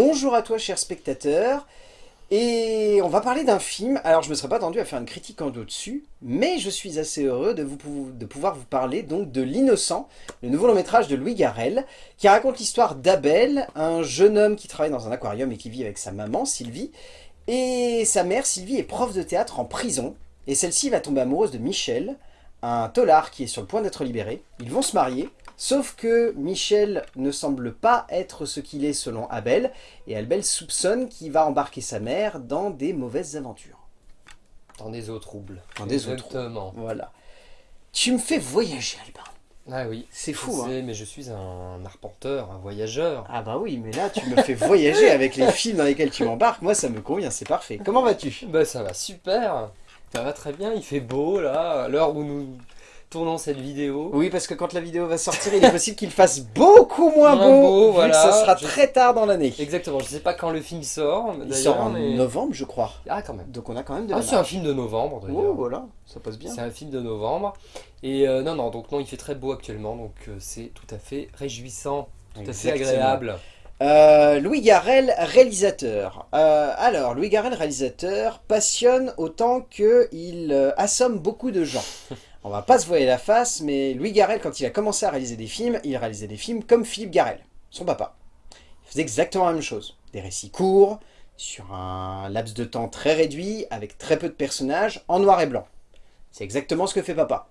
Bonjour à toi cher spectateur, et on va parler d'un film, alors je ne me serais pas attendu à faire une critique en dessus, mais je suis assez heureux de, vous, de pouvoir vous parler donc de L'Innocent, le nouveau long métrage de Louis Garrel, qui raconte l'histoire d'Abel, un jeune homme qui travaille dans un aquarium et qui vit avec sa maman Sylvie, et sa mère Sylvie est prof de théâtre en prison, et celle-ci va tomber amoureuse de Michel, un tolard qui est sur le point d'être libéré, ils vont se marier, Sauf que Michel ne semble pas être ce qu'il est selon Abel, et Abel soupçonne qu'il va embarquer sa mère dans des mauvaises aventures. Dans des eaux troubles. Dans des eaux troubles. Voilà. Tu me fais voyager, Albin. Ah oui. C'est fou, hein. mais je suis un arpenteur, un voyageur. Ah bah oui, mais là, tu me fais voyager avec les films dans lesquels tu m'embarques. Moi, ça me convient, c'est parfait. Comment vas-tu? Bah ça va super. Ça va très bien, il fait beau, là, à l'heure où nous tournant cette vidéo. Oui, parce que quand la vidéo va sortir, il est possible qu'il fasse beaucoup moins, beau, voilà. ça sera très tard dans l'année. Exactement, je sais pas quand le film sort. Il sort en novembre, je crois. Ah, quand même. Donc on a quand même de Ah, c'est un film de novembre, d'ailleurs. Oh, voilà, ça passe bien. C'est un film de novembre. Et euh, non, non, donc non, il fait très beau actuellement, donc euh, c'est tout à fait réjouissant, tout à fait agréable. Euh, Louis Garrel, réalisateur. alors, Louis Garrel, réalisateur, passionne autant qu'il assomme beaucoup de gens. On va pas se voiler la face, mais Louis Garrel, quand il a commencé à réaliser des films, il réalisait des films comme Philippe Garrel, son papa. Il faisait exactement la même chose. Des récits courts, sur un laps de temps très réduit, avec très peu de personnages, en noir et blanc. C'est exactement ce que fait papa.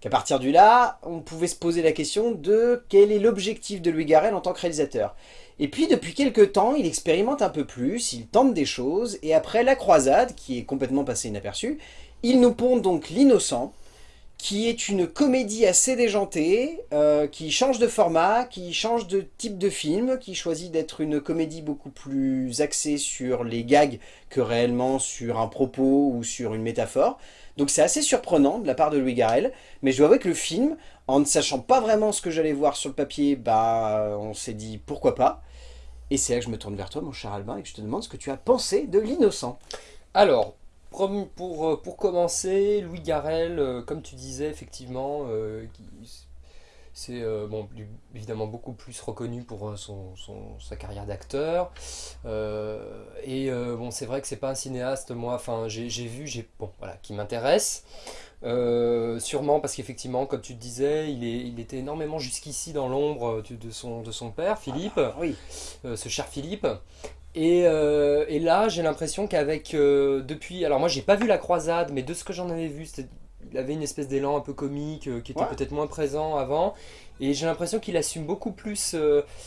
Qu'à partir du là, on pouvait se poser la question de quel est l'objectif de Louis Garrel en tant que réalisateur. Et puis depuis quelques temps, il expérimente un peu plus, il tente des choses, et après La Croisade, qui est complètement passé inaperçu, il nous pond donc L'Innocent, qui est une comédie assez déjantée, euh, qui change de format, qui change de type de film, qui choisit d'être une comédie beaucoup plus axée sur les gags que réellement sur un propos ou sur une métaphore. Donc c'est assez surprenant de la part de Louis Garrel, mais je dois avouer que le film, en ne sachant pas vraiment ce que j'allais voir sur le papier, bah on s'est dit pourquoi pas. Et c'est là que je me tourne vers toi mon cher Albin et que je te demande ce que tu as pensé de l'innocent. Alors, pour, euh, pour commencer, Louis Garrel, euh, comme tu disais, effectivement, euh, c'est bon, évidemment beaucoup plus reconnu pour son, sa carrière d'acteur. et bon, c'est vrai que c'est pas un cinéaste, moi, enfin, j'ai vu, j'ai bon, voilà, qui m'intéresse. sûrement parce qu'effectivement, comme tu te disais, il, est, il était énormément jusqu'ici dans l'ombre de son, de son père, Philippe, ah, oui. ce cher Philippe. Euh, et, là, j'ai l'impression qu'avec, euh, depuis, alors moi j'ai pas vu La Croisade, mais de ce que j'en avais vu, il avait une espèce d'élan un peu comique euh, qui était peut-être moins présent avant. Et j'ai l'impression qu'il assume beaucoup plus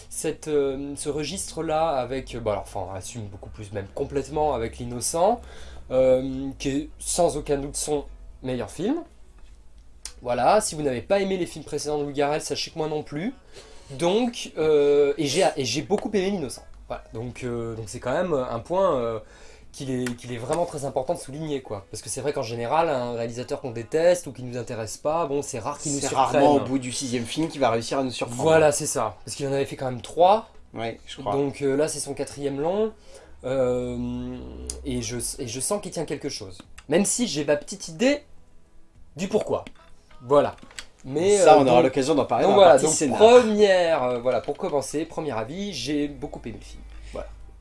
cette, ce registre-là avec, bon alors, enfin, assume beaucoup plus, même complètement avec L'Innocent, qui est sans aucun doute son meilleur film. Voilà, si vous n'avez pas aimé les films précédents de Louis Garrel, sachez que moi non plus. Donc, et j'ai beaucoup aimé L'Innocent. Donc euh, donc c'est quand même un point euh, qu'il est, vraiment très important de souligner quoi. Parce que c'est vrai qu'en général, un réalisateur qu'on déteste ou qui nous intéresse pas, bon c'est rare qu'il nous surprenne. C'est rarement au bout du sixième film qu'il va réussir à nous surprendre. Voilà c'est ça. Parce qu'il en avait fait quand même trois. Ouais, je crois. Donc euh, là c'est son quatrième long. et, je, et je sens qu'il tient quelque chose. Même si j'ai ma petite idée du pourquoi. Voilà. Mais, ça, on aura l'occasion d'en parler donc dans voilà, donc première, euh, voilà, pour commencer, premier avis, j'ai beaucoup aimé le film.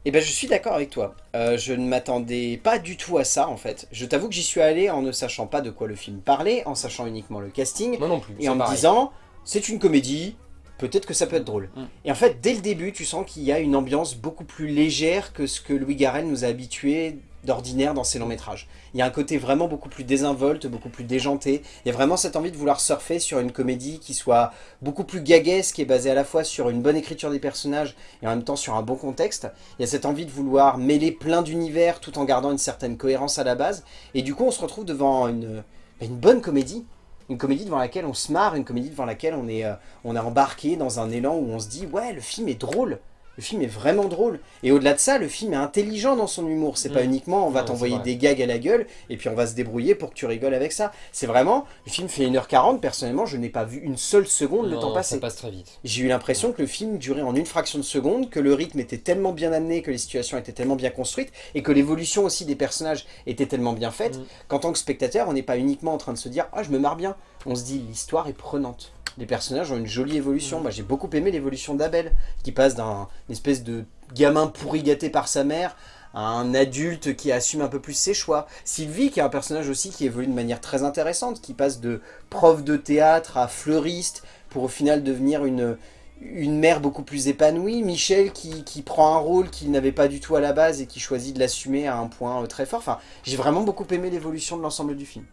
Eh ben je suis d'accord avec toi. Euh, je ne m'attendais pas du tout à ça en fait. Je t'avoue que j'y suis allé en ne sachant pas de quoi le film parlait, en sachant uniquement le casting. Moi non plus. Et en me disant, c'est une comédie, peut-être que ça peut être drôle. Mm. Et en fait, dès le début, tu sens qu'il y a une ambiance beaucoup plus légère que ce que Louis Garrel nous a habitués d'ordinaire dans ses longs métrages. Il y a un côté vraiment beaucoup plus désinvolte, beaucoup plus déjanté. Il y a vraiment cette envie de vouloir surfer sur une comédie qui soit beaucoup plus gaguesque et basée à la fois sur une bonne écriture des personnages et en même temps sur un bon contexte. Il y a cette envie de vouloir mêler plein d'univers tout en gardant une certaine cohérence à la base. Et du coup, on se retrouve devant une, une bonne comédie une comédie devant laquelle on se marre, une comédie devant laquelle on est, euh, on est embarqué dans un élan où on se dit « Ouais, le film est drôle !» Le film est vraiment drôle. Et au-delà de ça, le film est intelligent dans son humour. C'est pas mm. uniquement on va t'envoyer des gags à la gueule et puis on va se débrouiller pour que tu rigoles avec ça. C'est vraiment, le film fait 1h40, personnellement je n'ai pas vu une seule seconde le temps passer. ça passe très vite. J'ai eu l'impression que le film durait en une fraction de seconde, que le rythme était tellement bien amené, que les situations étaient tellement bien construites et que l'évolution aussi des personnages était tellement bien faite mm. qu'en tant que spectateur, on n'est pas uniquement en train de se dire « Ah, je me marre bien ». On se dit « L'histoire est prenante ». Les personnages ont une jolie évolution. Moi, j'ai beaucoup aimé l'évolution d'Abel, qui passe d'une espèce de gamin pourri gâté par sa mère à un adulte qui assume un peu plus ses choix. Sylvie, qui est un personnage aussi qui évolue de manière très intéressante, qui passe de prof de théâtre à fleuriste, pour au final devenir une, une mère beaucoup plus épanouie. Michel qui, qui prend un rôle qu'il n'avait pas du tout à la base et qui choisit de l'assumer à un point euh, très fort. Enfin, j'ai vraiment beaucoup aimé l'évolution de l'ensemble du film.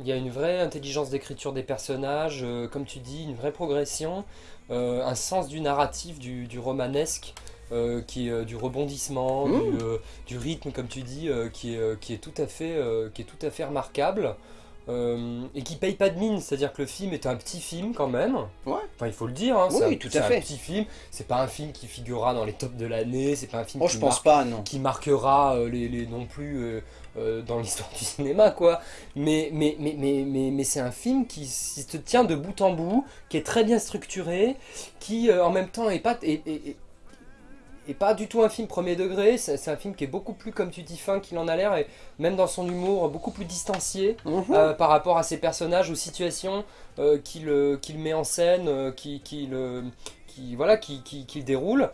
Il y a une vraie intelligence d'écriture des personnages, euh, comme tu dis, une vraie progression, euh, un sens du narratif, du, du romanesque, euh, qui est du rebondissement, Mmh. du, du rythme, comme tu dis, qui, est, qui, est tout à fait, qui est tout à fait remarquable. euh, et qui paye pas de mine, c'est-à-dire que le film est un petit film quand même. Ouais. Enfin, il faut le dire, hein, Oui, c'est un- tout à c'est fait. un petit film. C'est pas un film qui figurera dans les tops de l'année, c'est pas un film Oh, qui, je pense marque- pas, non. qui marquera euh, les, les non plus euh, dans l'histoire du cinéma, quoi. Mais, mais, mais, mais, mais, mais c'est un film qui, se tient de bout en bout, qui est très bien structuré, qui euh, en même temps est pas, est, est- pas du tout un film premier degré, c'est un film qui est beaucoup plus, comme tu dis, fin qu'il en a l'air, et même dans son humour, beaucoup plus distancié Mhm. euh, par rapport à ses personnages, aux situations euh, qu'il met en scène, euh, qu'il euh, qui, voilà, qui, qui, qui déroule.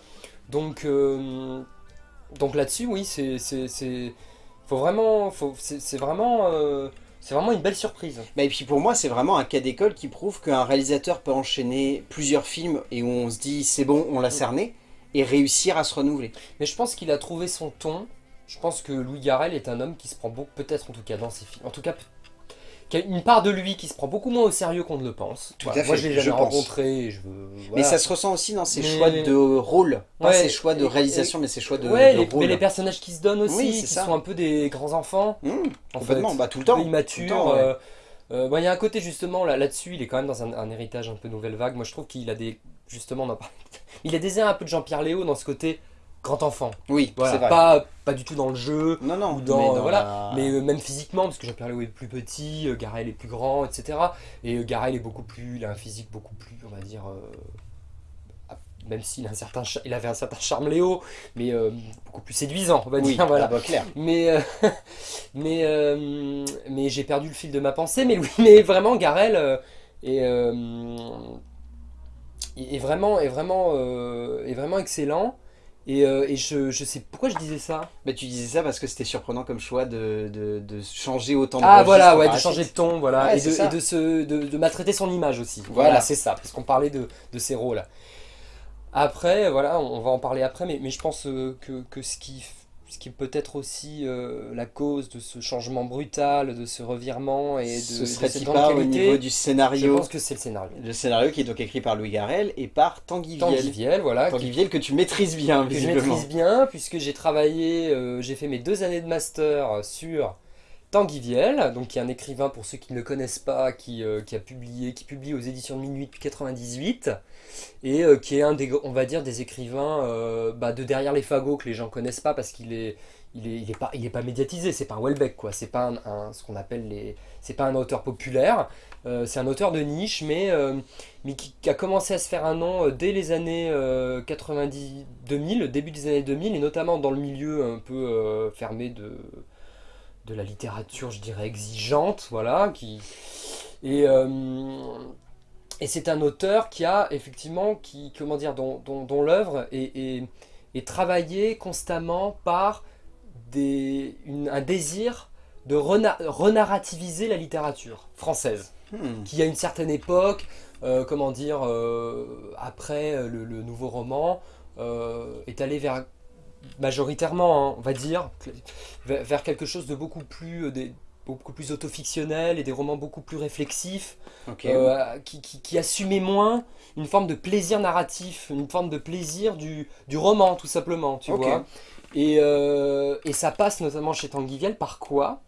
Donc, donc là-dessus, oui, c'est- faut vraiment, faut, c'est c'est vraiment, euh, c'est vraiment une belle surprise. Bah, et puis pour moi, c'est vraiment un cas d'école qui prouve qu'un réalisateur peut enchaîner plusieurs films et où on se dit c'est bon, on l'a cerné, et réussir à se renouveler. Mais je pense qu'il a trouvé son ton. Je pense que Louis Garrel est un homme qui se prend beaucoup, peut-être en tout cas dans ses films, en tout cas, a une part de lui qui se prend beaucoup moins au sérieux qu'on ne le pense. Tout Voilà. à Moi, fait, je l'ai jamais rencontré. et Je veux, Mais ça se ressent aussi dans ses Mais- choix de rôle. Pas Ouais, ses choix de et- réalisation, mais ses choix de, ouais, de les, rôle. mais les personnages qui se donnent aussi, Oui, qui ça. sont un peu des grands enfants, Mmh, en complètement, fait, bah, tout le temps. immatures. ouais. euh, euh, il y a un côté justement là- là-dessus, il est quand même dans un, un héritage un peu nouvelle vague. Moi, je trouve qu'il a des, justement, on en parlait- il a des airs un peu de Jean-Pierre Léo dans ce côté grand enfant. Oui, Voilà, c'est vrai. pas, pas du tout dans le jeu. Non, non, ou dans, mais euh, voilà, la- Mais euh, même physiquement, parce que Jean-Pierre Léo est plus petit, euh, Garel est plus grand, etc. Et euh, Garel est beaucoup plus, il a un physique beaucoup plus, on va dire, même s'il a un certain, cha- il avait un certain charme Léo, mais beaucoup plus séduisant, on va Oui, dire. Voilà. ah bah, clair. Mais, mais, mais j'ai perdu le fil de ma pensée. Mais, oui, mais vraiment, Garel est, est vraiment, est vraiment, est vraiment excellent. Et, euh, et je, je sais pourquoi je disais ça? Bah, tu disais ça parce que c'était surprenant comme choix de, de, de changer autant de Ah voilà, ouais, de changer de ton, voilà, Ouais, et, c'est de, et de, se, de, de maltraiter son image aussi. Voilà. Voilà, c'est ça, parce qu'on parlait de, de ces rôles. Après, voilà, on va en parler après, mais, mais je pense euh, que, que ce qui, ce qui est peut-être aussi euh, la cause de ce changement brutal, de ce revirement et de, Ce de serait-il cette pas au niveau du je scénario pense que c'est le scénario. Le scénario qui est donc écrit par Louis Garrel et par Tanguy Tanguy Viel. Viel, voilà, Tanguy Viel que tu maîtrises bien, que je visiblement. maîtrise bien, puisque j'ai travaillé, euh, j'ai fait mes deux années de master sur Tanguy donc qui est un écrivain pour ceux qui ne le connaissent pas, qui, euh, a publié, qui publie aux éditions de Minuit depuis 98, et euh, qui est un des, on va dire, des écrivains euh, bah, de derrière les fagots que les gens connaissent pas parce qu'il est, pas, il est pas médiatisé, c'est pas un Welbeck quoi, c'est pas un, ce qu'on appelle les, c'est pas un auteur populaire, c'est un auteur de niche, mais qui, a commencé à se faire un nom dès les années 90-2000, début des années 2000, et notamment dans le milieu un peu fermé de, de la littérature, je dirais, exigeante, voilà, qui... Et, euh, et c'est un auteur qui a effectivement, qui, comment dire, dont, dont, dont l'œuvre est, est, est travaillée constamment par des, une- un désir de rena- renarrativiser la littérature française Hmm. qui à une certaine époque, euh, comment dire, euh, après le, le nouveau roman, est allé vers, majoritairement, hein, on va dire, vers, quelque chose de beaucoup plus, euh, des- beaucoup plus autofictionnel et des romans beaucoup plus réflexifs, euh, qui, qui, qui assumait moins une forme de plaisir narratif, une forme de plaisir du, du roman, tout simplement, tu vois. Et, euh, et ça passe notamment chez Tanguy par quoi?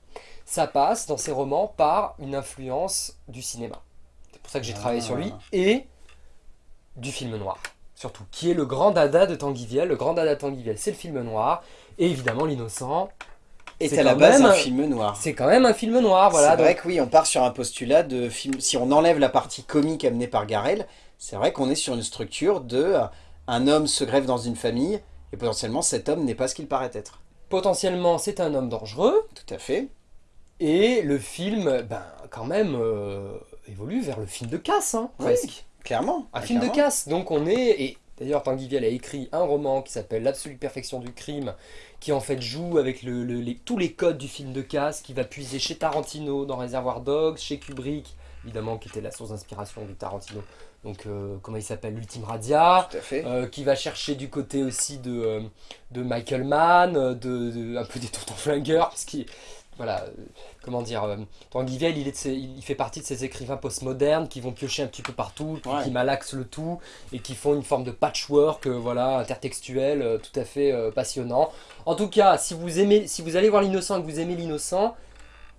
Ça passe dans ses romans par une influence du cinéma. C'est pour ça que j'ai travaillé Ah. sur lui. Et du film noir, surtout. Qui est le grand dada de Tanguy Viel. Le grand dada de Tanguy Viel, c'est le film noir. Et évidemment, L'innocent, est c'est à la base même un un- film noir. c'est quand même un film noir. Voilà, c'est donc- vrai que oui, on part sur un postulat de film. Si on enlève la partie comique amenée par Garel, c'est vrai qu'on est sur une structure de euh, un homme se grève dans une famille et potentiellement cet homme n'est pas ce qu'il paraît être. potentiellement, c'est un homme dangereux. Tout à fait. Et le film, ben, quand même, euh, évolue vers le film de casse, hein, Oui, presque. Clairement. Un Ah, film de casse. Donc on est. Et D'ailleurs, Tanguy a écrit un roman qui s'appelle L'absolue perfection du crime, qui en fait joue avec le, tous les codes du film de casse, qui va puiser chez Tarantino dans Réservoir Dogs, chez Kubrick, évidemment, qui était la source d'inspiration du Tarantino. Donc, euh, comment il s'appelle? L'Ultime Radia, euh, qui va chercher du côté aussi de, euh, de Michael Mann, de, un peu des tontons flingueurs, parce qu'il voilà, euh, comment dire, euh, Tanguy il, il, fait partie de ces écrivains postmodernes qui vont piocher un petit peu partout, qui malaxent le tout et qui font une forme de patchwork, euh, voilà, intertextuel, tout à fait passionnant. En tout cas, si vous aimez, si vous allez voir l'innocent et que vous aimez l'innocent,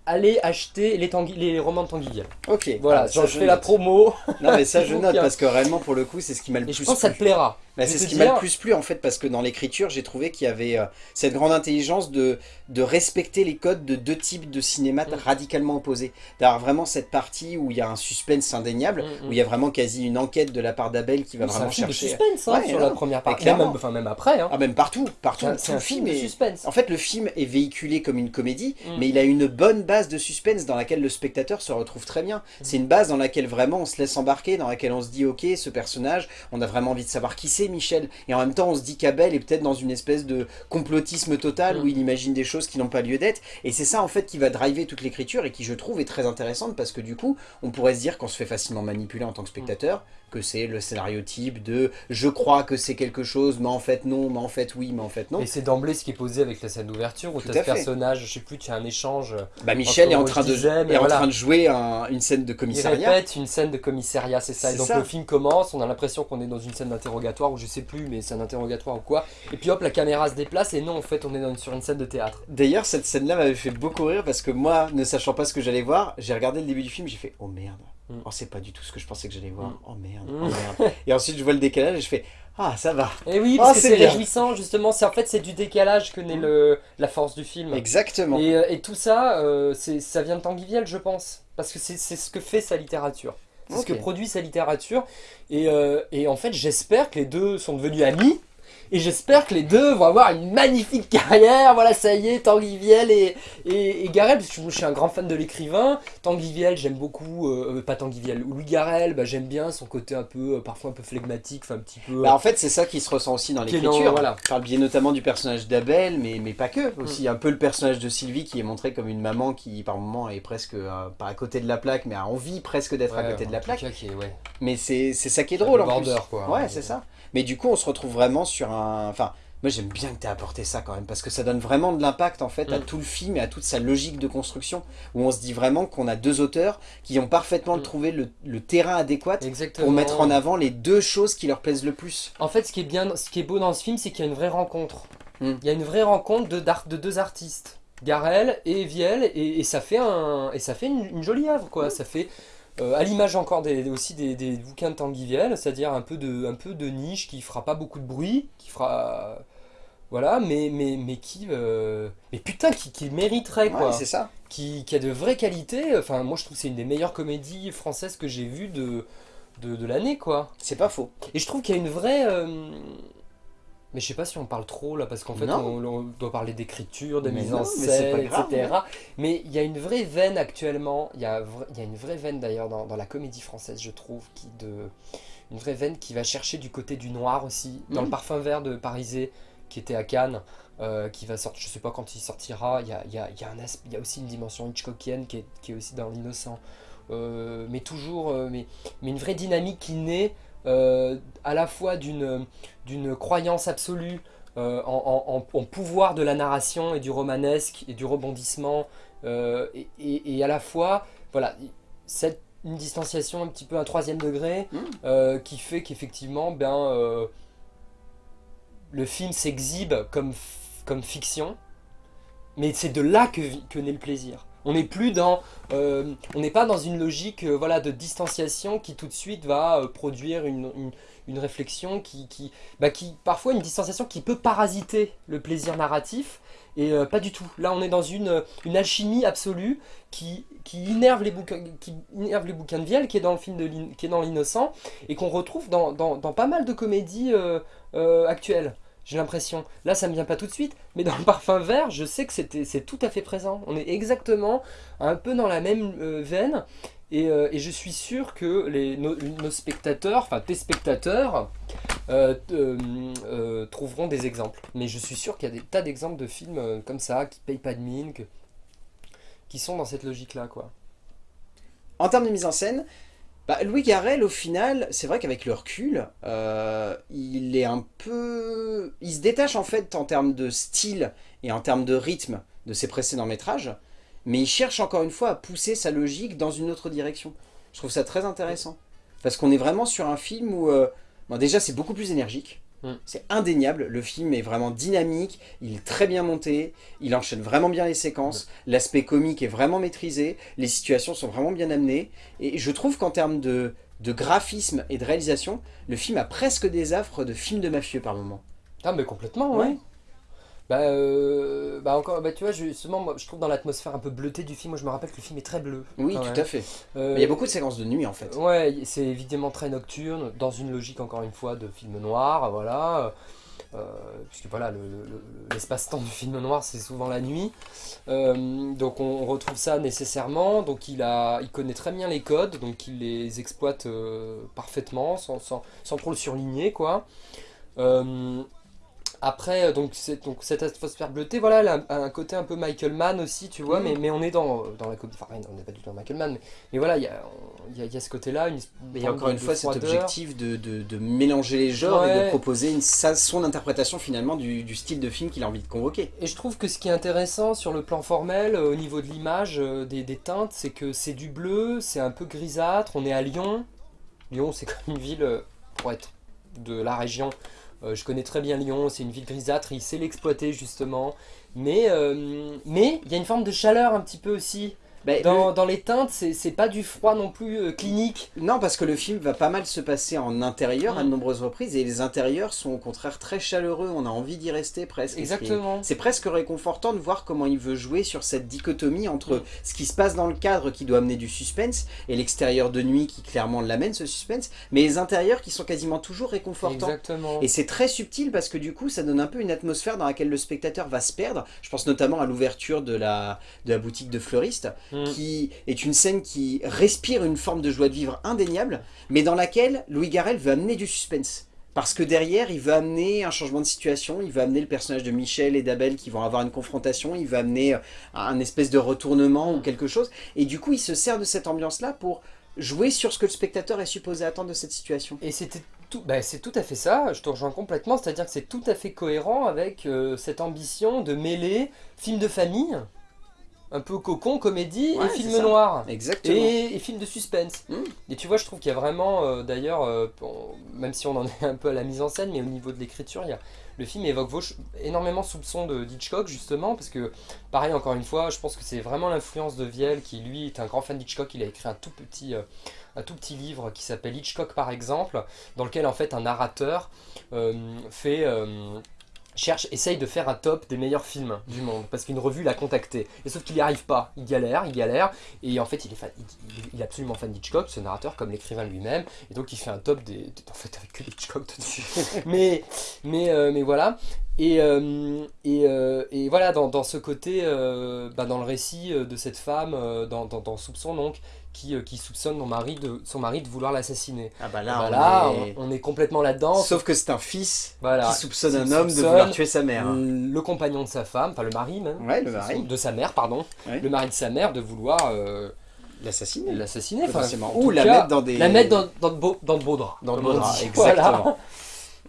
allez acheter les, les romans de Tanguy Ok. Voilà, ah, je, fais la promo. Non mais ça je note parce que réellement pour le coup c'est ce qui m'a le plus je pense que ça te plaira. Bah, c'est ce qui m'a le plus plu en fait parce que dans l'écriture j'ai trouvé qu'il y avait euh, cette grande intelligence de, de respecter les codes de deux types de cinéma mm. radicalement opposés. D'avoir vraiment cette partie où il y a un suspense indéniable, mm, mm. où il y a vraiment quasi une enquête de la part d'Abel qui va vraiment chercher... un film de suspense hein, sur la première partie, même, enfin, même après. Hein. Ah même partout, partout. C'est un, film de suspense. En fait le film est véhiculé comme une comédie, mais il a une bonne base de suspense dans laquelle le spectateur se retrouve très bien. C'est une base dans laquelle vraiment on se laisse embarquer, dans laquelle on se dit ok ce personnage, on a vraiment envie de savoir qui c'est Michel, et en même temps on se dit qu'Abel est peut-être dans une espèce de complotisme total où il imagine des choses qui n'ont pas lieu d'être, et c'est ça en fait qui va driver toute l'écriture et qui je trouve est très intéressante parce que du coup on pourrait se dire qu'on se fait facilement manipuler en tant que spectateur, que c'est le scénario type de je crois que c'est quelque chose, mais en fait non, mais en fait oui, mais en fait non. Et c'est d'emblée ce qui est posé avec la scène d'ouverture où tu as ce personnage, je sais plus, tu as un échange. Bah Michel est en train, de, est en train de jouer une scène de commissariat. Il répète une scène de commissariat, c'est ça. Et donc le film commence, on a l'impression qu'on est dans une scène d'interrogatoire ou je sais plus, mais c'est un interrogatoire ou quoi. Et puis hop, la caméra se déplace et non, en fait, on est sur une scène de théâtre. D'ailleurs, cette scène-là m'avait fait beaucoup rire parce que moi, ne sachant pas ce que j'allais voir, j'ai regardé le début du film, j'ai fait oh merde. Mm. Oh, c'est pas du tout ce que je pensais que j'allais voir. Mm. Oh merde, mm. oh merde. et ensuite, je vois le décalage et je fais Ah, ça va. Et oui, parce oh, que c'est réjouissant, justement. En fait, c'est du décalage que naît le, la force du film. Exactement. Et, euh, tout ça, euh, ça vient de Tanguy Vielle, je pense. Parce que c'est ce que fait sa littérature. C'est ce que produit sa littérature. Et, euh, et en fait, j'espère que les deux sont devenus amis. Et j'espère que les deux vont avoir une magnifique carrière. Voilà, ça y est, Tanguy Viel et, et, Garel, parce que je suis un grand fan de l'écrivain. Tanguy Viel, j'aime beaucoup, euh, euh, pas Tanguy Viel, Louis Garel, bah, j'aime bien son côté un peu, euh, parfois un peu flegmatique, enfin un petit peu... Bah, en fait, c'est ça qui se ressent aussi dans l'écriture. Voilà. Par le biais notamment du personnage d'Abel, mais, mais pas que. Aussi mm. un peu le personnage de Sylvie qui est montré comme une maman qui, par moments, est presque, pas à côté de la plaque, mais a envie presque d'être à côté de la plaque. ouais. Mais c'est ça qui est drôle en plus. Quoi, ouais, c'est ça. Mais du coup, on se retrouve vraiment sur un... Enfin, moi j'aime bien que tu aies apporté ça quand même, parce que ça donne vraiment de l'impact en fait à mm. tout le film et à toute sa logique de construction, où on se dit vraiment qu'on a deux auteurs qui ont parfaitement mm. trouvé le, terrain adéquat pour mettre en avant les deux choses qui leur plaisent le plus. En fait, ce qui est, bien, ce qui est beau dans ce film, c'est qu'il y a une vraie rencontre. Mm. Il y a une vraie rencontre de, de deux artistes, Garel et Viel, et, ça fait, un, et ça fait une, jolie œuvre, quoi. Ça fait euh, à l'image encore des, aussi des, bouquins de Tanguy c'est-à-dire un, peu de, un peu de niche qui fera pas beaucoup de bruit, qui fera... Voilà, mais, mais, mais qui... Euh, mais putain, qui, qui mériterait, quoi. c'est ça. Qui, qui, a de vraies qualités. Enfin, moi, je trouve que c'est une des meilleures comédies françaises que j'ai vues de, de, de l'année, quoi. C'est pas faux. Et je trouve qu'il y a une vraie... Euh, mais je sais pas si on parle trop là, parce qu'en fait on, doit parler d'écriture, de mise en scène, etc. Mais il y a une vraie veine actuellement, il y a, y a une vraie veine d'ailleurs dans, dans, la comédie française, je trouve, qui de, une vraie veine qui va chercher du côté du noir aussi, dans le mm. parfum vert de Parisé, qui était à Cannes, euh, qui va sortir, je sais pas quand il sortira, il y a, y, a, y, a y a, aussi une dimension Hitchcockienne qui est, qui est aussi dans l'innocent. Euh, mais toujours, euh, mais, mais une vraie dynamique qui naît à la fois d'une croyance absolue euh, en, pouvoir de la narration et du romanesque et du rebondissement, euh, et, à la fois, voilà, cette, une distanciation un petit peu un troisième degré mmh. qui fait qu'effectivement, ben, le film s'exhibe comme, comme fiction, mais c'est de là que, que naît le plaisir. On n'est plus dans, euh, on n'est pas dans une logique euh, voilà, de distanciation qui tout de suite va euh, produire une, réflexion qui, qui, bah, qui, parfois une distanciation qui peut parasiter le plaisir narratif et pas du tout. Là on est dans une, une alchimie absolue qui, qui, innerve les bouquins, qui innerve de Vielle qui est dans le film de qui est dans l'innocent et qu'on retrouve dans, dans, pas mal de comédies actuelles j'ai l'impression. Là, ça me vient pas tout de suite, mais dans le parfum vert, je sais que c'est tout à fait présent. On est exactement un peu dans la même euh, veine, et, euh, et, je suis sûr que les, nos, spectateurs, enfin tes spectateurs, euh, trouveront des exemples. Mais je suis sûr qu'il y a des tas d'exemples de films comme ça, qui payent pas de mine, qui sont dans cette logique-là, quoi. En termes de mise en scène, bah, Louis Garrel, au final, c'est vrai qu'avec le recul, euh, il est un peu... Il se détache en fait en termes de style et en termes de rythme de ses précédents métrages, mais il cherche encore une fois à pousser sa logique dans une autre direction. Je trouve ça très intéressant. Parce qu'on est vraiment sur un film où... euh, déjà, c'est beaucoup plus énergique. Mm. C'est indéniable, le film est vraiment dynamique, il est très bien monté, il enchaîne vraiment bien les séquences, l'aspect comique est vraiment maîtrisé, les situations sont vraiment bien amenées, et je trouve qu'en termes de, de graphisme et de réalisation, le film a presque des affres de film de mafieux par moment. Ah, mais complètement, ouais. Ouais. Bah, euh, bah encore, bah tu vois, justement, moi, je trouve dans l'atmosphère un peu bleutée du film, moi je me rappelle que le film est très bleu. Oui, tout même. à fait. Euh, il y a beaucoup de séquences de nuit en fait. Ouais, c'est évidemment très nocturne, dans une logique encore une fois de film noir, voilà. Euh, puisque voilà, le- le- l'espace-temps du film noir c'est souvent la nuit. Donc on retrouve ça nécessairement. Donc il, a, il connaît très bien les codes, donc il les exploite parfaitement, sans, sans, sans trop le surligner quoi. Euh, après, donc, c'est- donc cette atmosphère bleutée, voilà, elle a un, un côté un peu Michael Mann aussi, tu vois, Mhm. mais, mais on est dans, dans la comédie, enfin on n'est pas du tout dans Michael Mann, mais, mais voilà, il y a, y, a, y a ce côté-là, Mais il y a encore une fois cet objectif de, de- de mélanger les genres et de proposer une, sa- son interprétation finalement du, du style de film qu'il a envie de convoquer. Et je trouve que ce qui est intéressant sur le plan formel, euh, au niveau de l'image, euh, des, des teintes, c'est que c'est du bleu, c'est un peu grisâtre, on est à Lyon. Lyon, c'est comme une ville, euh, pour être de la région, euh, je connais très bien Lyon, c'est une ville grisâtre, il sait l'exploiter justement. Mais euh, mais il y a une forme de chaleur un petit peu aussi. Ben, Dans, dans les teintes, c'est pas du froid non plus euh, clinique. non, parce que le film va pas mal se passer en intérieur à de Mm. nombreuses reprises et les intérieurs sont au contraire très chaleureux, on a envie d'y rester presque. Exactement. C'est presque réconfortant de voir comment il veut jouer sur cette dichotomie entre ce qui se passe dans le cadre qui doit amener du suspense et l'extérieur de nuit qui clairement l'amène ce suspense, mais les intérieurs qui sont quasiment toujours réconfortants. Exactement. Et c'est très subtil parce que du coup ça donne un peu une atmosphère dans laquelle le spectateur va se perdre. Je pense notamment à l'ouverture de la, de la boutique de fleuriste Mm. qui est une scène qui respire une forme de joie de vivre indéniable mais dans laquelle Louis Garrel veut amener du suspense. Parce que derrière, il veut amener un changement de situation, il veut amener le personnage de Michel et d'Abel qui vont avoir une confrontation, il veut amener euh, un espèce de retournement ou quelque chose. Et du coup, il se sert de cette ambiance-là pour jouer sur ce que le spectateur est supposé attendre de cette situation. Et c'était tout, bah, c'est tout à fait ça, je te rejoins complètement, c'est-à-dire que c'est tout à fait cohérent avec euh, cette ambition de mêler film de famille, un peu cocon, comédie, Ouais, et film noir. Exactement. Et, et film de suspense. Mm. Et tu vois, je trouve qu'il y a vraiment, euh, d'ailleurs, euh, bon, même si on en est un peu à la mise en scène, mais au niveau de l'écriture, il y a, le film évoque énormément soupçons de Hitchcock, justement, parce que, pareil, encore une fois, je pense que c'est vraiment l'influence de Viel, qui lui est un grand fan d'Hitchcock. Il a écrit un tout petit, euh, un tout petit livre qui s'appelle Hitchcock, par exemple, dans lequel, en fait, un narrateur fait. Cherche, essaye de faire un top des meilleurs films du monde parce qu'une revue l'a contacté. Et sauf qu'il n'y arrive pas, il galère, il galère et en fait il est, fan, il, est absolument fan d'Hitchcock, ce narrateur comme l'écrivain lui-même et donc il fait un top des, des- en fait avec que Hitchcock dessus mais, mais, euh, mais voilà. Et, euh, et, euh, et voilà dans, dans ce côté bah, dans le récit de cette femme dans, dans, dans Soupçon donc qui, euh, qui soupçonne son mari de, son mari de vouloir l'assassiner Ah bah Bah là, là, on est- on, on est complètement là-dedans Sauf que c'est un fils voilà qui soupçonne un homme de vouloir tuer sa mère. le compagnon de sa femme, enfin le mari même, Ouais, le mari. de sa mère, pardon, Ouais. le mari de sa mère de vouloir euh, L'assassiner. l'assassiner, en Ou la cas, mettre dans des... la mettre dans, dans, de beaux, dans de beaux draps. Dans le comme on beau drap, dit. exactement. Voilà.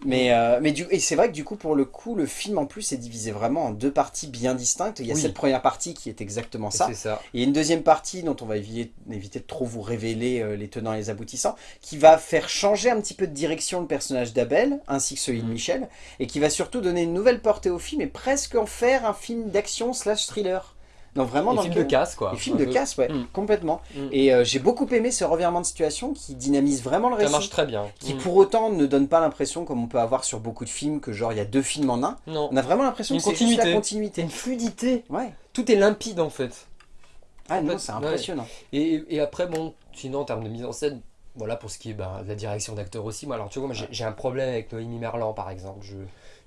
Mais, euh, mais du, et c'est vrai que du coup, pour le coup, le film en plus est divisé vraiment en deux parties bien distinctes. Il y a Oui. cette première partie qui est exactement ça. Ça. Et une deuxième partie dont on va éviter, éviter de trop vous révéler euh, les tenants et les aboutissants, qui va faire changer un petit peu de direction le personnage d'Abel, ainsi que celui de Mm. Michel, et qui va surtout donner une nouvelle portée au film et presque en faire un film d'action slash thriller. Donc vraiment dans film lequel- de casse quoi. Et film Un de peu. casse, ouais, Mm. complètement. Mm. Et euh, j'ai beaucoup aimé ce revirement de situation qui dynamise vraiment le Ça récit. marche très bien. Qui pour autant ne donne pas l'impression, comme on peut avoir sur beaucoup de films, que genre il y a deux films en un. Non. On a vraiment l'impression que c'est juste la continuité. une fluidité. Ouais. Tout est limpide en fait. Ah non, c'est ouais. impressionnant. Et, et après, bon, sinon en termes de mise en scène, voilà pour ce qui est bah, de la direction d'acteur aussi. Moi, alors tu vois, moi j'ai j'ai un problème avec Noémie Merlan par exemple. Je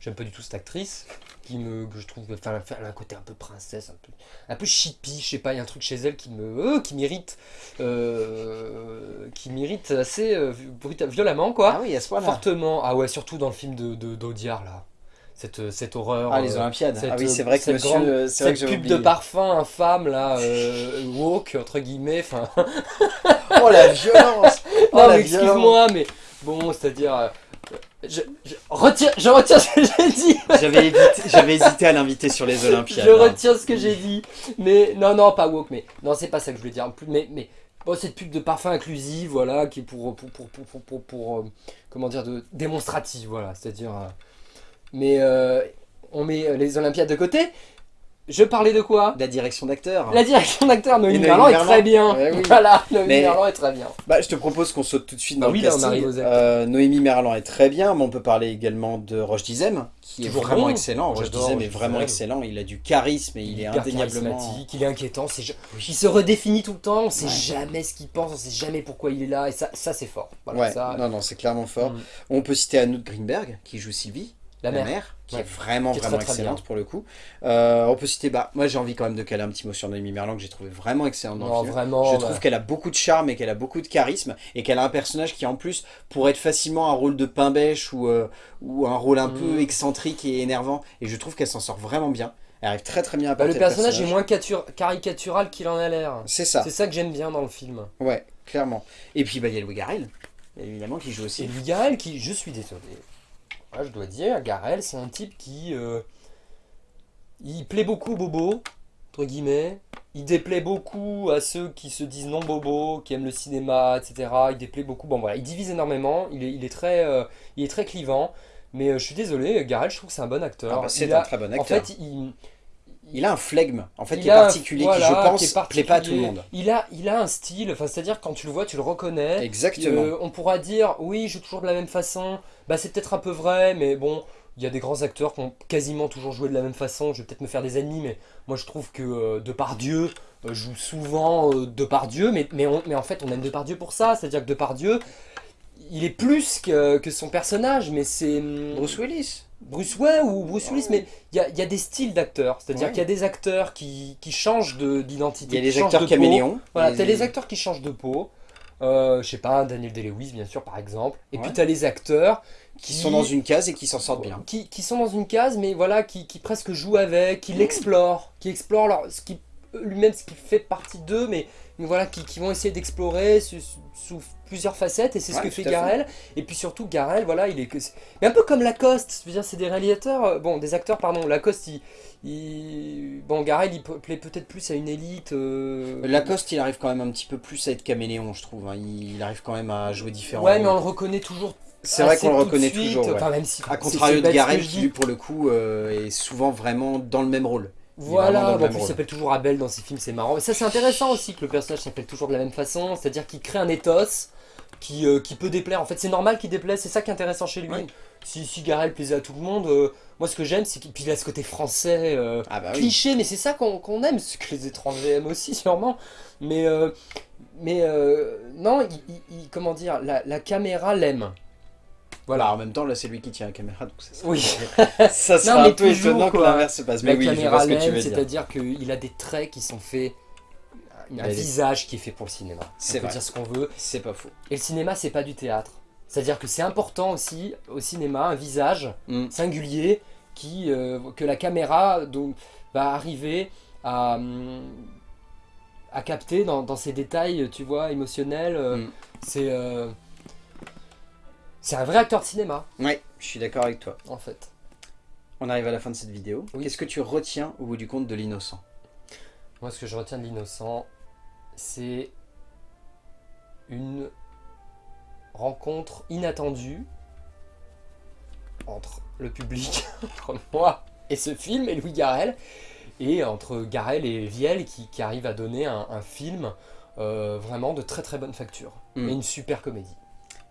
j'aime pas du tout cette actrice. qui me, que je trouve, enfin, elle a un côté un peu princesse, un peu, un peu chippy, je sais pas, il y a un truc chez elle qui me, euh, qui m'irrite, euh, qui m'irrite assez euh, violemment, quoi. Ah oui, à ce point-là. Fortement. Ah ouais, surtout dans le film de, d'Audiard, là. Cette, cette horreur. Ah, les euh, Olympiades. cette- ah oui, c'est vrai que cette monsieur, grande- euh, c'est vrai cette que pub de parfum infâme, là, euh, woke, entre guillemets, enfin... Oh la violence Oh non, mais excuse-moi, mais bon, c'est-à-dire... euh, je, je, retire, je retire ce que j'ai dit J'avais hésité à l'inviter sur les Olympiades. Je hein. retire ce que j'ai dit. Mais non, non, pas woke, mais non, c'est pas ça que je voulais dire. Mais, mais bon, cette pub de parfum inclusive, voilà, qui est pour, pour, pour, pour, pour, pour- pour, euh, comment dire, de démonstrative, voilà, c'est-à-dire. euh, mais euh, on met les Olympiades de côté. Je parlais de quoi La direction d'acteur. La direction d'acteur, Noémie Merlan est très bien. Ouais, oui. Voilà, Noémie Mais- Merlan est très bien. Bah, je te propose qu'on saute tout de suite Bah dans oui, le là, on casting. arrive aux acteurs. Euh, Noémie Merlan est très bien, mais on peut parler également de Roche Dizem, qui est vraiment bon. excellent. Roche Dizem est vraiment excellent. Il a du charisme et il, est indéniablement. il est inquiétant, il se redéfinit tout le temps, on sait Ouais. jamais ce qu'il pense, on sait jamais pourquoi il est là, et ça, ça c'est fort. Voilà, Ouais, ça, non, non, c'est clairement fort. Mm. On peut citer Anouk Greenberg, qui joue Sylvie, la mère. qui Ouais. est vraiment, Qui est très, vraiment très excellente pour le coup. Euh, on peut citer, bah, moi j'ai envie quand même de caler un petit mot sur Noémie Merlan, que j'ai trouvé vraiment excellente dans Non, le film. vraiment. Je bah, trouve qu'elle a beaucoup de charme et qu'elle a beaucoup de charisme et qu'elle a un personnage qui en plus pourrait être facilement un rôle de pain bêche ou, euh, ou un rôle un peu Mm. excentrique et énervant et je trouve qu'elle s'en sort vraiment bien. Elle arrive très très bien à bah, le personnage est moins catur- caricatural qu'il en a l'air. C'est ça, C'est ça que j'aime bien dans le film. ouais, clairement. Et puis bah, il y a Louis Garrel, évidemment, qui joue Et aussi. lui, Garel, qui, je suis désolé, Ouais, je dois dire, Garel, c'est un type qui. euh, il plaît beaucoup aux bobos, entre guillemets. Il déplaît beaucoup à ceux qui se disent non bobos, qui aiment le cinéma, etc. Il déplaît beaucoup. Bon voilà, il divise énormément. Il est, il est, très, euh, il est très clivant. Mais euh, je suis désolé, Garel, je trouve que c'est un bon acteur. Ah bah, c'est un a- très bon En acteur. fait, il, Il a un flegme, en fait, il qui est a particulier, voilà, qui je pense qui plaît pas à tout le monde. Il a, il a un style, enfin, c'est-à-dire quand tu le vois, tu le reconnais. Exactement. Euh, on pourra dire, oui, je joue toujours de la même façon. Bah, c'est peut-être un peu vrai, mais bon, il y a des grands acteurs qui ont quasiment toujours joué de la même façon. Je vais peut-être me faire des ennemis, mais moi je trouve que euh, Depardieu euh, joue souvent euh, Depardieu, mais, mais, on- mais en fait, on aime Depardieu pour ça. C'est-à-dire que Depardieu, il est plus que, que son personnage, mais c'est. hum, Bruce Willis. Bruce Wayne ou Bruce Willis, mais il y a, il y a des styles d'acteurs. C'est-à-dire Ouais. qu'il y a des acteurs qui, qui changent de- d'identité. Il y a changent acteurs caméléons. Voilà, t'as les acteurs qui changent de peau. Euh, je sais pas, Daniel Day-Lewis, bien sûr, par exemple. Et puis Ouais. t'as les acteurs qui sont dans une case et qui s'en sortent bien. Qui, qui sont dans une case, mais voilà, qui, qui presque jouent avec, qui l'explorent, qui explorent leur, ce qui lui-même ce qui fait partie d'eux, mais, mais voilà, qui, qui vont essayer d'explorer sous, plusieurs facettes, et c'est ce que fait. Garel. Et puis surtout, Garel, voilà, il est. Mais un peu comme Lacoste, je veux dire, c'est des réalisateurs, euh, bon, des acteurs, pardon. Lacoste, il. il- Bon, Garel, il plaît peut-être plus à une élite. euh, Lacoste, il arrive quand même un petit peu plus à être caméléon, je trouve. hein. Il arrive quand même à jouer différents Ouais, mais on le reconnaît toujours. C'est vrai qu'on le reconnaît toujours. ouais. Enfin, même si. À contrario de Garel, qui lui, pour le coup, euh, est souvent vraiment dans le même rôle. Voilà, en plus il s'appelle toujours Abel dans ses films, c'est marrant. Et ça c'est intéressant aussi que le personnage s'appelle toujours de la même façon, c'est-à-dire qu'il crée un ethos qui, euh, qui peut déplaire. En fait c'est normal qu'il déplaise, c'est ça qui est intéressant chez lui. Si, si Garel plaisait à tout le monde, euh, moi ce que j'aime c'est qu'il a ce côté français, euh, Ah bah oui. cliché, mais c'est ça qu'on qu'on aime, ce que les étrangers aiment aussi sûrement. Mais, euh, mais non, il- comment dire, la, la caméra l'aime. Voilà, en même temps, là, c'est lui qui tient la caméra, donc ça sera, Oui. ça sera Non, un peu toujours, étonnant que quoi. l'inverse se passe. La Mais oui, je vois caméra ce que tu veux dire. c'est-à-dire qu'il a des traits qui sont faits, un a des- visage qui est fait pour le cinéma. C'est On peut vrai. dire ce qu'on veut. C'est pas faux. Et le cinéma, c'est pas du théâtre. C'est-à-dire que c'est important aussi au cinéma, un visage Mm. singulier qui, euh, que la caméra donc, va arriver à, hum, à capter dans, dans ses détails, tu vois, émotionnels. euh, Mm. C'est euh, c'est un vrai acteur de cinéma, Ouais, je suis d'accord avec toi. en fait. On arrive à la fin de cette vidéo. Oui. Qu'est-ce que tu retiens au bout du compte de l'innocent? Moi, ce que je retiens de l'innocent, c'est une rencontre inattendue entre le public, entre moi et ce film, et Louis Garrel, et entre Garrel et Viel qui, qui arrivent à donner un, un film euh, vraiment de très très bonne facture. Mm. Et une super comédie.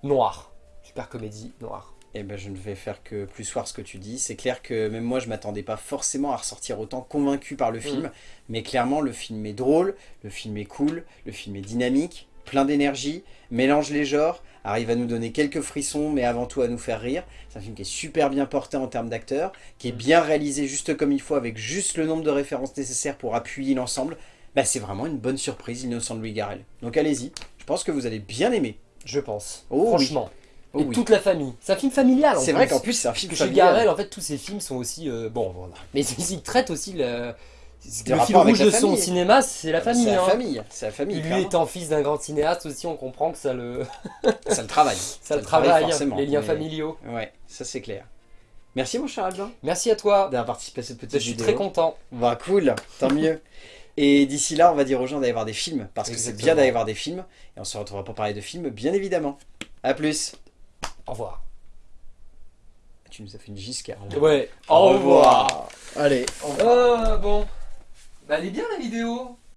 Noire. Super comédie noire. Eh ben, je ne vais faire que plus soir ce que tu dis. C'est clair que même moi, je m'attendais pas forcément à ressortir autant convaincu par le film. Mais clairement, le film est drôle, le film est cool, le film est dynamique, plein d'énergie, mélange les genres, arrive à nous donner quelques frissons, mais avant tout à nous faire rire. C'est un film qui est super bien porté en termes d'acteurs, qui est bien réalisé juste comme il faut, avec juste le nombre de références nécessaires pour appuyer l'ensemble. Bah, c'est vraiment une bonne surprise, Innocent de Louis Garrel. Donc allez-y, je pense que vous allez bien aimer. Je pense. Oh oui. Oh et oui. toute la famille. C'est un film familial C'est vrai qu'en plus c'est un film que chez familial. Garel, en fait, tous ses films sont aussi. euh, bon, voilà. Mais il traite aussi le. Le fil rouge la de son famille. cinéma, c'est la famille. C'est la hein. famille, c'est la famille. Et lui clairement. étant fils d'un grand cinéaste aussi, on comprend que ça le, Ça le travaille. ça le travaille, forcément, les liens mais- familiaux. Ouais, ça c'est clair. Merci mon cher Albin Merci à toi. d'avoir participé à cette petite Je suis vidéo. très content. Bah cool, tant mieux. Et d'ici là, on va dire aux gens d'aller voir des films, parce que c'est bien d'aller voir des films, et on se retrouvera pour parler de films, bien évidemment. A plus Au revoir. Tu nous as fait une giscard là. Ouais. Allez, au revoir. Oh, bon. Bah, elle est bien la vidéo.